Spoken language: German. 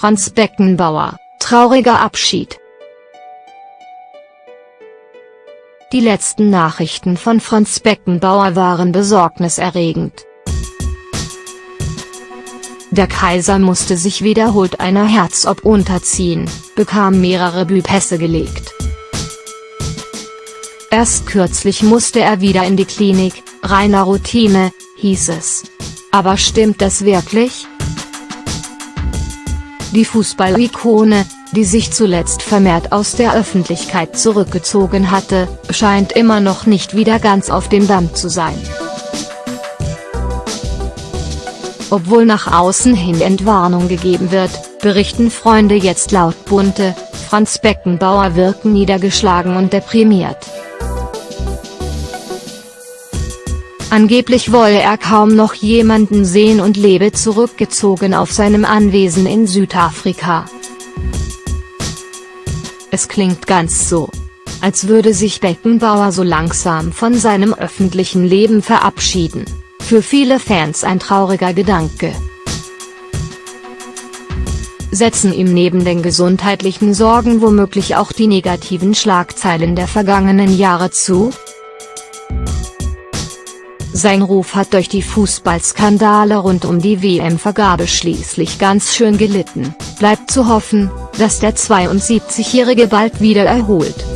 Franz Beckenbauer, trauriger Abschied. Die letzten Nachrichten von Franz Beckenbauer waren besorgniserregend. Der Kaiser musste sich wiederholt einer Herz-OP unterziehen, bekam mehrere Bypässe gelegt. Erst kürzlich musste er wieder in die Klinik, reiner Routine, hieß es. Aber stimmt das wirklich? Die Fußballikone, die sich zuletzt vermehrt aus der Öffentlichkeit zurückgezogen hatte, scheint immer noch nicht wieder ganz auf dem Damm zu sein. Obwohl nach außen hin Entwarnung gegeben wird, berichten Freunde jetzt laut Bunte, Franz Beckenbauer wirken niedergeschlagen und deprimiert. Angeblich wolle er kaum noch jemanden sehen und lebe zurückgezogen auf seinem Anwesen in Südafrika. Es klingt ganz so. Als würde sich Beckenbauer so langsam von seinem öffentlichen Leben verabschieden. Für viele Fans ein trauriger Gedanke. Setzen ihm neben den gesundheitlichen Sorgen womöglich auch die negativen Schlagzeilen der vergangenen Jahre zu? Sein Ruf hat durch die Fußballskandale rund um die WM-Vergabe schließlich ganz schön gelitten, bleibt zu hoffen, dass der 72-Jährige bald wieder erholt.